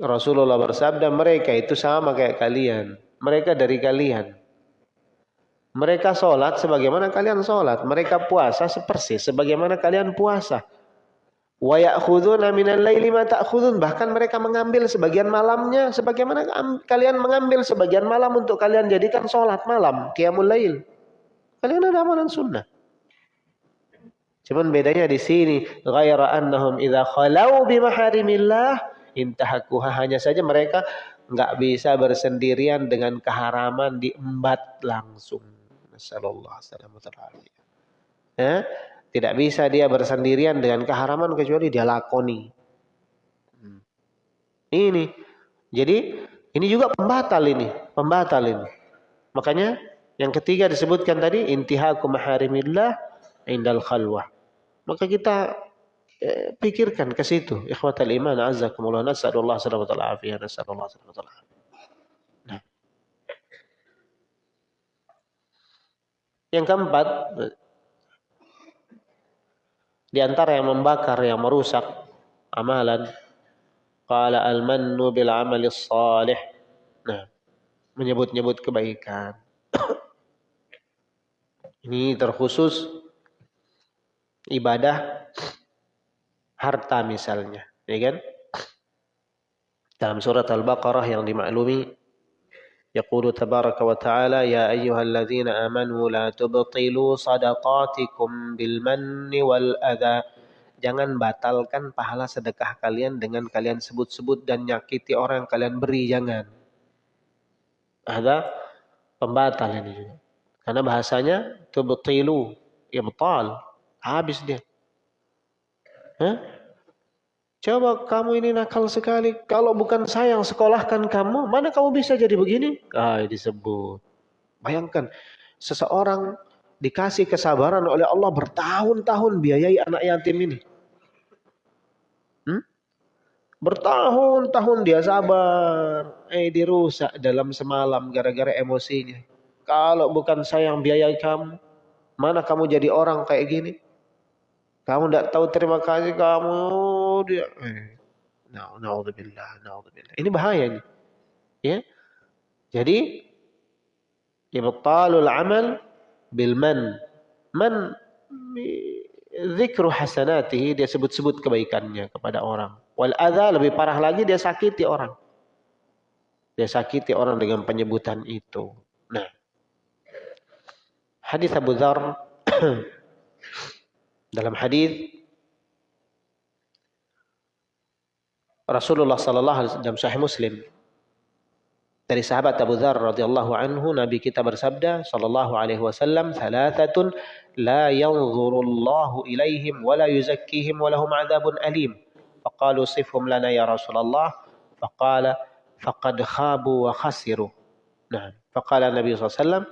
Rasulullah bersabda mereka itu sama kayak kalian. Mereka dari kalian. Mereka sholat sebagaimana kalian sholat. Mereka puasa sepersis sebagaimana kalian puasa. Wa ya'khuduna minal laili ma ta'khudun. Bahkan mereka mengambil sebagian malamnya sebagaimana kalian mengambil sebagian malam untuk kalian jadikan sholat malam. Qiyamul lail. Kalian ada amalan sunnah. Cuman bedanya di sini, ghaira annahum idza khalau bi maharimillah intahakuha hanya saja mereka nggak bisa bersendirian dengan keharaman diembat langsung. Nasallallahu alaihi ya? Tidak bisa dia bersendirian dengan keharaman kecuali dia lakoni. Ini. Jadi ini juga pembatal ini, pembatal ini. Makanya yang ketiga disebutkan tadi intihaku maharimillah indal khalwah. Maka kita Eh, pikirkan ke situ. Ikhwatal iman azzakumullah nas'alullah salamatul afiyah nas'alullah salamatul afiyah. Nah. Yang keempat di antara yang membakar yang merusak amalan qala al-mannu bil amali salih. Nah, menyebut-nyebut kebaikan. Ini terkhusus ibadah harta misalnya, ya kan? Dalam surat Al-Baqarah yang dimaklumi يقول تبارك وتعالى يا أيها الذين آمنوا لا تبطلوا صدقاتكم بالمن والأذى Jangan batalkan pahala sedekah kalian dengan kalian sebut-sebut dan nyakiti orang yang kalian beri. Jangan. Ada pembatal ini juga. Karena bahasanya tubtilu, ibtal. Habis dia. Hah? Coba kamu ini nakal sekali. Kalau bukan saya yang sekolahkan kamu, mana kamu bisa jadi begini? Ah, disebut. Bayangkan, seseorang dikasih kesabaran oleh Allah bertahun-tahun biayai anak yatim ini. Hmm? Bertahun-tahun dia sabar, eh dirusak dalam semalam gara-gara emosinya. Kalau bukan saya yang biayai kamu, mana kamu jadi orang kayak gini? Kamu tidak tahu terima kasih kamu dia. Eh. Naudzubillah, naudzubillah. Ini bahaya ini. Ya. Jadi ibtalul amal bil man. Man zikru hasanatihi dia sebut-sebut kebaikannya kepada orang. Wal adza lebih parah lagi dia sakiti orang. Dia sakiti orang dengan penyebutan itu. Nah. Hadis Abu Dzar dalam hadis Rasulullah sallallahu alaihi wasallam Sahih Muslim dari sahabat Abu Dzar radhiyallahu anhu Nabi kita bersabda sallallahu alaihi wasallam thalathatun la yanzurullahu ilaihim wa la yuzakkihim wa lahum adzabun alim faqalu sifhum lana ya Rasulullah faqala faqad khabu wa khasiru nah faqala Nabi sallallahu alaihi wasallam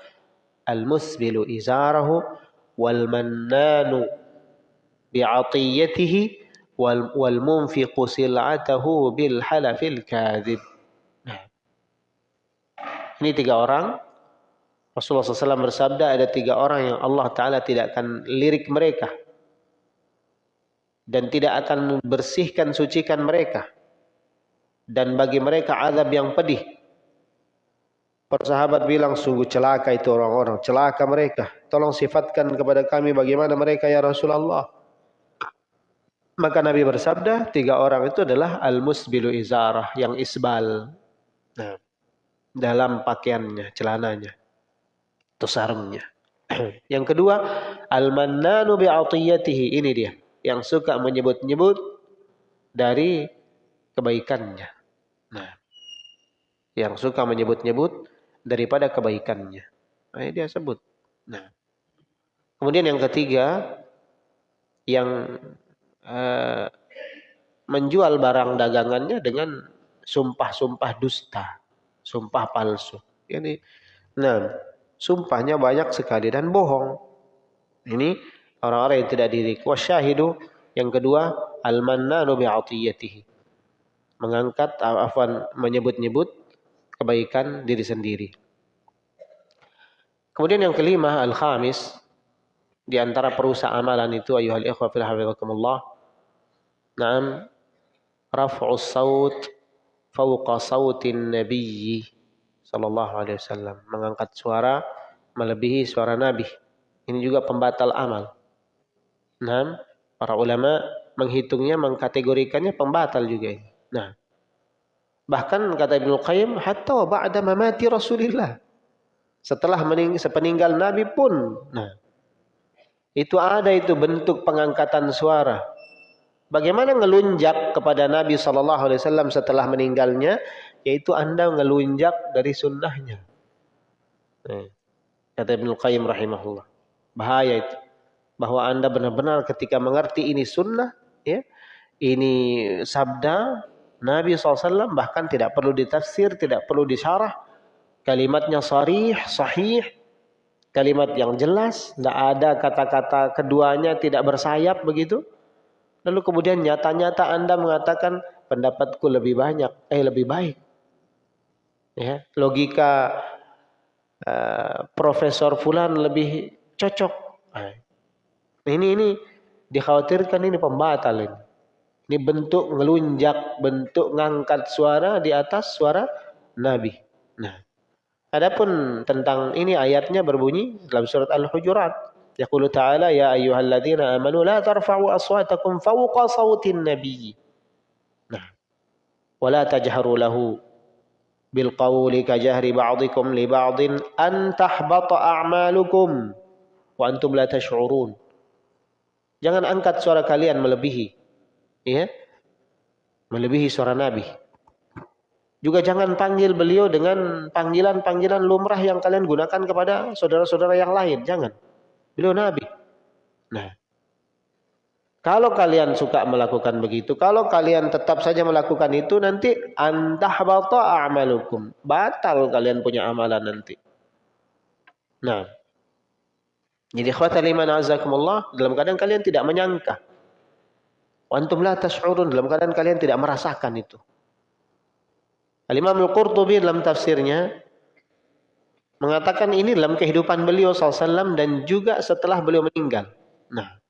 al-musbilu izarahu wal mannanu wal wal munfiqu sil'atahu bil halafil kadzib. Ini tiga orang Rasulullah SAW bersabda ada tiga orang yang Allah Ta'ala tidak akan lirik mereka. Dan tidak akan bersihkan, sucikan mereka. Dan bagi mereka azab yang pedih. Persahabat bilang sungguh celaka itu orang-orang. Celaka mereka. Tolong sifatkan kepada kami bagaimana mereka ya Rasulullah. Maka Nabi bersabda, tiga orang itu adalah al-musbilu izarah, yang isbal. Nah, dalam pakaiannya, celananya. Itu sarungnya. yang kedua, al-mannanu bi'atiyatihi. Ini dia. Yang suka menyebut-nyebut dari kebaikannya. Nah, yang suka menyebut-nyebut daripada kebaikannya. Nah, dia sebut. Nah, kemudian yang ketiga, yang uh, menjual barang dagangannya dengan sumpah-sumpah dusta, sumpah palsu. Ini, nah, sumpahnya banyak sekali dan bohong. Ini orang-orang yang tidak diri. Wasyahidu yang kedua al-mannanu bi'atiyatihi. Mengangkat afwan menyebut-nyebut kebaikan diri sendiri. Kemudian yang kelima al-khamis di antara perusahaan amalan itu ayuhal ikhwa fil hafizakumullah. Naam raf'u saut fawqa sautin nabiyyi sallallahu alaihi wasallam, mengangkat suara melebihi suara nabi. Ini juga pembatal amal. Nah, para ulama menghitungnya, mengkategorikannya pembatal juga ini. Nah, bahkan kata Ibnu Qayyim, hatta ba'da mamati Rasulillah. Setelah mening sepeninggal Nabi pun, nah, itu ada itu bentuk pengangkatan suara. Bagaimana ngelunjak kepada Nabi Shallallahu Alaihi Wasallam setelah meninggalnya, yaitu anda ngelunjak dari sunnahnya. Eh, kata Ibnu Qayyim rahimahullah. Bahaya itu. Bahwa anda benar-benar ketika mengerti ini sunnah, ya, ini sabda Nabi SAW bahkan tidak perlu ditafsir, tidak perlu disyarah. Kalimatnya sarih, sahih, kalimat yang jelas, tidak ada kata-kata keduanya tidak bersayap begitu. Lalu kemudian nyata-nyata Anda mengatakan pendapatku lebih banyak, eh lebih baik. Ya, logika uh, Profesor Fulan lebih cocok. Nah, ini ini dikhawatirkan ini pembatal ini. Ini bentuk ngelunjak, bentuk ngangkat suara di atas suara Nabi. Nah, Adapun tentang ini ayatnya berbunyi dalam surat Al-Hujurat. Amanu la tarfa'u aswatakum fawqa sawtin nabiy. Nah. Wa la tajharu lahu bil qawli ka jahri ba'dikum li ba'din an tahbata a'malukum wa antum la tash'urun. Jangan angkat suara kalian melebihi ya. Melebihi suara Nabi. Juga jangan panggil beliau dengan panggilan-panggilan lumrah yang kalian gunakan kepada saudara-saudara yang lain. Jangan. Beliau Nabi. Nah, kalau kalian suka melakukan begitu, kalau kalian tetap saja melakukan itu, nanti antah bata amalukum. Batal kalian punya amalan nanti. Nah, Jadi khawat liman azakumullah dalam keadaan kalian tidak menyangka. Wantum la tash'urun dalam keadaan kalian tidak merasakan itu. Al-Imam Al-Qurtubi dalam tafsirnya mengatakan ini dalam kehidupan beliau SAW dan juga setelah beliau meninggal. Nah,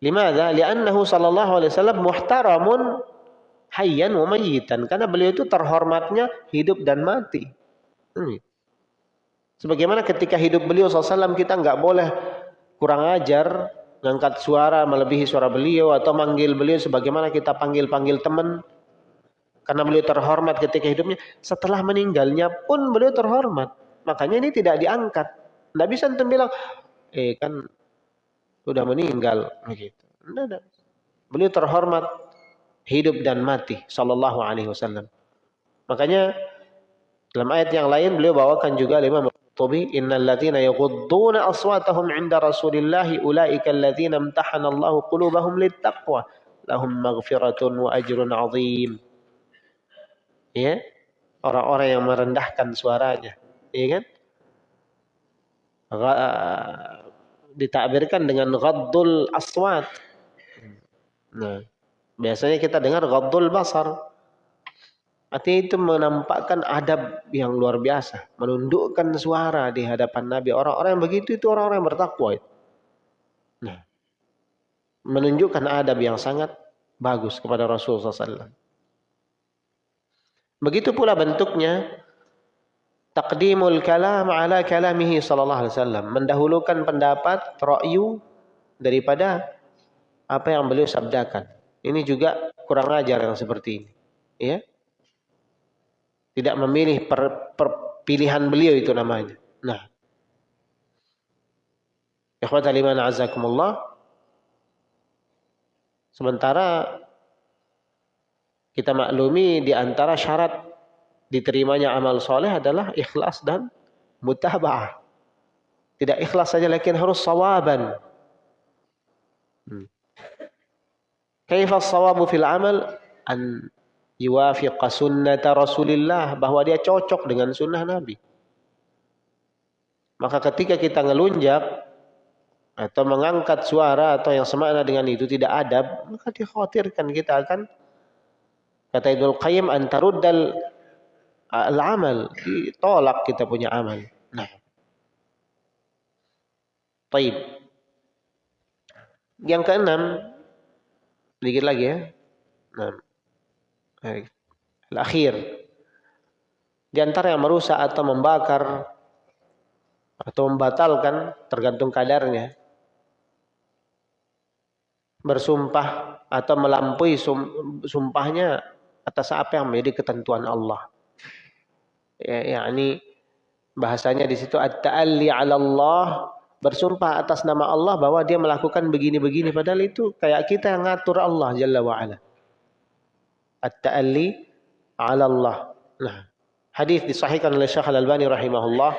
Limada? Li'annahu sallallahu alaihi wasallam muhtaramun hayyan wa mayyitan. Karena beliau itu terhormatnya hidup dan mati. Hmm. Sebagaimana ketika hidup beliau SAW kita nggak boleh kurang ajar, ngangkat suara melebihi suara beliau atau manggil beliau sebagaimana kita panggil-panggil teman. Karena beliau terhormat ketika hidupnya. Setelah meninggalnya pun beliau terhormat. Makanya ini tidak diangkat. Nggak bisa enten bilang, eh kan sudah meninggal begitu. Tidak, Beliau terhormat hidup dan mati sallallahu alaihi wasallam. Makanya dalam ayat yang lain beliau bawakan juga Imam Tubi innal ladzina yaghudduna aswatahum 'inda Rasulillahi ulaika alladzina imtahana Allah qulubahum littaqwa lahum maghfiratun wa ajrun 'azim. Ya. Orang-orang yang merendahkan suaranya, ya kan? ditakbirkan dengan ghaddul aswat. Nah, biasanya kita dengar ghaddul basar. Artinya itu menampakkan adab yang luar biasa, menundukkan suara di hadapan Nabi. Orang-orang yang begitu itu orang-orang yang bertakwa. Nah, menunjukkan adab yang sangat bagus kepada Rasulullah SAW. Begitu pula bentuknya taqdimul kalam ala kalamihi sallallahu alaihi wasallam. Mendahulukan pendapat ra'yu daripada apa yang beliau sabdakan. Ini juga kurang ajar yang seperti ini ya. Tidak memilih per, per, pilihan beliau itu namanya. Nah. Ikhwatal iman azakumullah sementara kita maklumi di antara syarat diterimanya amal soleh adalah ikhlas dan mutaba'ah. Tidak ikhlas saja, lakin harus sawaban. Hmm. Kaifa sawabu fil amal? An yuwafiqa sunnata Rasulillah. Bahwa dia cocok dengan sunnah Nabi. Maka ketika kita ngelunjak, atau mengangkat suara atau yang semakna dengan itu tidak adab, maka dikhawatirkan kita akan kata Ibnu Qayyim antaruddal al-amal, ditolak kita punya amal. Nah. Taib. Yang keenam, sedikit lagi ya. Nah. Al-akhir. Di antara yang merusak atau membakar atau membatalkan tergantung kadarnya. Bersumpah atau melampaui sumpahnya atas apa yang menjadi ketentuan Allah ya, yakni bahasanya di situ at-ta'alli 'ala Allah bersumpah atas nama Allah bahwa dia melakukan begini-begini padahal itu kayak kita yang ngatur Allah jalla wa ala. At-ta'alli 'ala Allah. Nah, hadis disahihkan oleh Syekh Al-Albani rahimahullah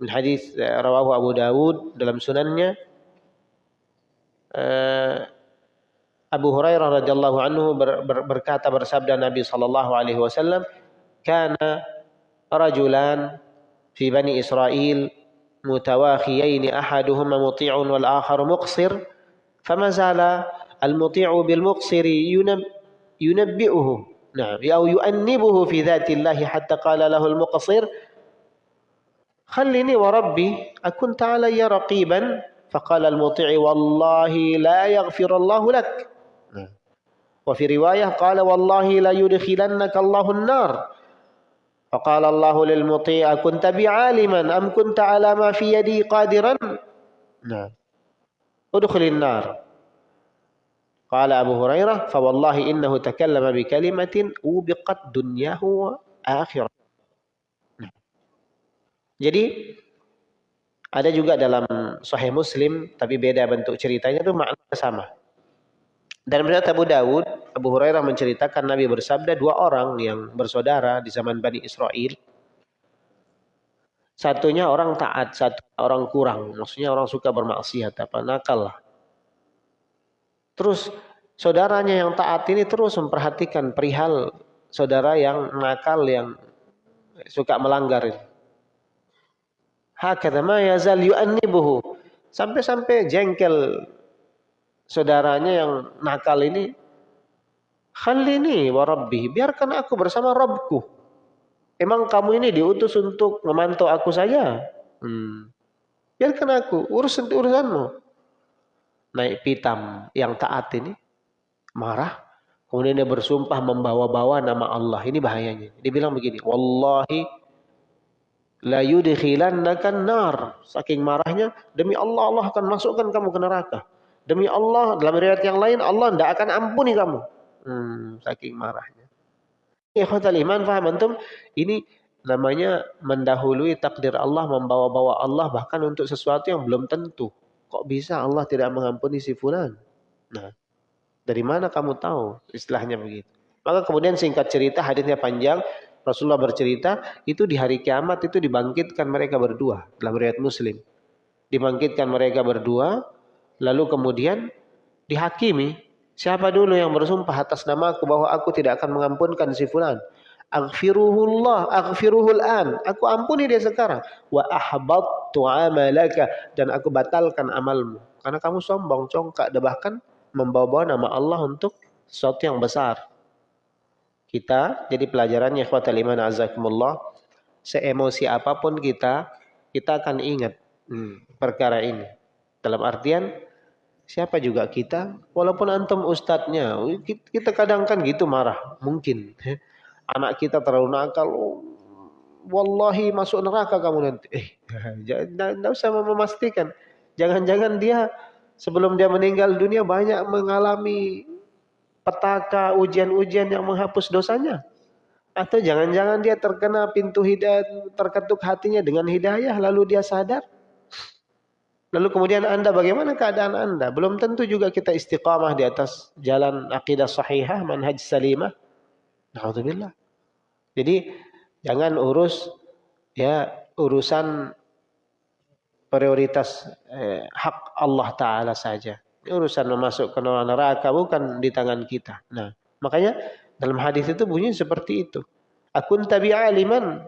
min hadis eh, rawahu Abu Dawud dalam sunannya uh, Abu Hurairah radhiyallahu anhu ber, ber, berkata bersabda Nabi sallallahu alaihi wasallam kana رجلان في بني إسرائيل متواخيين أحدهما مطيع والآخر مقصر فما زال المطيع بالمقصر ينبئه نعم أو يؤنبه في ذات الله حتى قال له المقصر خلني وربي أكنت علي رقيبا فقال المطيع والله لا يغفر الله لك وفي رواية قال والله لا يدخلنك الله النار فقال الله للمطيع كنت بعالما أم كنت على ما في يدي قادرا نعم ادخل النار قال أبو هريرة فوالله إنه تكلم بكلمة أوبقت دنياه وآخرة Jadi ada juga dalam Sahih Muslim tapi beda bentuk ceritanya itu makna sama. Dan berkata Abu Dawud, Abu Hurairah menceritakan Nabi bersabda dua orang yang bersaudara di zaman Bani Israel. Satunya orang taat, satu orang kurang. Maksudnya orang suka bermaksiat, apa nakal lah. Terus saudaranya yang taat ini terus memperhatikan perihal saudara yang nakal, yang suka melanggar. Hakadha ma yazal yu'annibuhu. Sampai-sampai jengkel saudaranya yang nakal ini. Khalini wa rabbi. Biarkan aku bersama Rabbku. Emang kamu ini diutus untuk memantau aku saja? Hmm. Biarkan aku. Urus urusanmu. Naik pitam yang taat ini. Marah. Kemudian dia bersumpah membawa-bawa nama Allah. Ini bahayanya. Dia bilang begini. Wallahi la yudkhilannaka nar. Saking marahnya, demi Allah Allah akan masukkan kamu ke neraka. Demi Allah, dalam riwayat yang lain Allah tidak akan ampuni kamu. Hmm, saking marahnya. Ikhwatal iman, faham antum? Ini namanya mendahului takdir Allah, membawa-bawa Allah bahkan untuk sesuatu yang belum tentu. Kok bisa Allah tidak mengampuni si fulan? Nah, dari mana kamu tahu? Istilahnya begitu. Maka kemudian singkat cerita, hadisnya panjang, Rasulullah bercerita, itu di hari kiamat itu dibangkitkan mereka berdua dalam riwayat Muslim. Dibangkitkan mereka berdua, lalu kemudian dihakimi. Siapa dulu yang bersumpah atas nama aku bahwa aku tidak akan mengampunkan si fulan? Aghfiruhullah, aghfiruhul an. Aku ampuni dia sekarang. Wa ahbattu amalaka dan aku batalkan amalmu. Karena kamu sombong, congkak dan bahkan membawa-bawa nama Allah untuk sesuatu yang besar kita jadi pelajarannya ikhwatal iman azakumullah seemosi apa pun kita kita akan ingat hmm, perkara ini dalam artian siapa juga kita walaupun antum ustadznya kita kadang kan gitu marah mungkin anak kita terlalu nakal oh, wallahi masuk neraka kamu nanti eh tidak usah memastikan jangan-jangan dia sebelum dia meninggal dunia banyak mengalami petaka ujian-ujian yang menghapus dosanya? Atau jangan-jangan dia terkena pintu hidayah, terketuk hatinya dengan hidayah, lalu dia sadar? Lalu kemudian anda bagaimana keadaan anda? Belum tentu juga kita istiqamah di atas jalan akidah sahihah, manhaj salimah. Alhamdulillah. Jadi jangan urus ya urusan prioritas eh, hak Allah Ta'ala saja urusan masuk ke neraka bukan di tangan kita. Nah, makanya dalam hadis itu bunyi seperti itu. Akun tabi aliman.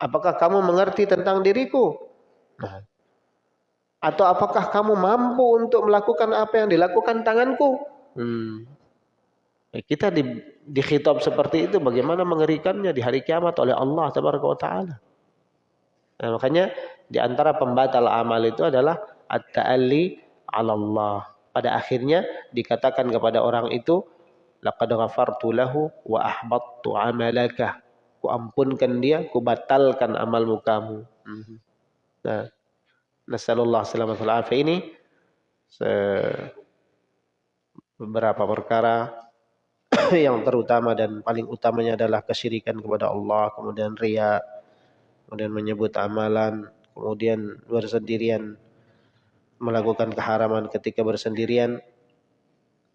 Apakah kamu mengerti tentang diriku? Nah, atau apakah kamu mampu untuk melakukan apa yang dilakukan tanganku? Hmm. Ya, kita di, dikhitab seperti itu bagaimana mengerikannya di hari kiamat oleh Allah taala. Nah, makanya di antara pembatal amal itu adalah at-ta'alli 'ala Allah pada akhirnya dikatakan kepada orang itu laqad ghafartu lahu wa ahbattu amalaka ku ampunkan dia ku batalkan amalmu kamu mhm. nah nasallallahu alaihi wasallam ini beberapa perkara yang terutama dan paling utamanya adalah kesyirikan kepada Allah kemudian ria kemudian menyebut amalan kemudian bersendirian melakukan keharaman ketika bersendirian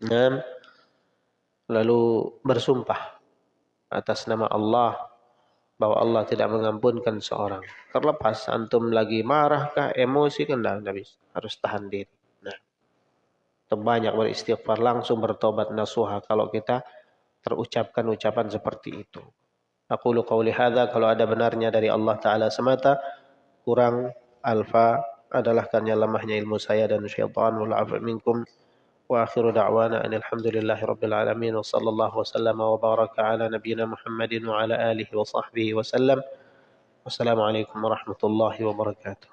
dan lalu bersumpah atas nama Allah bahwa Allah tidak mengampunkan seorang. Terlepas antum lagi marahkah, emosi kan tidak bisa. Harus tahan diri. Nah, terbanyak beristighfar langsung bertobat nasuha kalau kita terucapkan ucapan seperti itu. Aku qauli hadza kalau ada benarnya dari Allah taala semata kurang alfa adalah karena lemahnya ilmu saya dan syaitan wal minkum wa akhiru da'wana alhamdulillahi rabbil alamin wa sallallahu wasallam wa baraka ala nabiyyina Muhammadin wa ala alihi wa sahbihi wa sallam wassalamu alaikum warahmatullahi wabarakatuh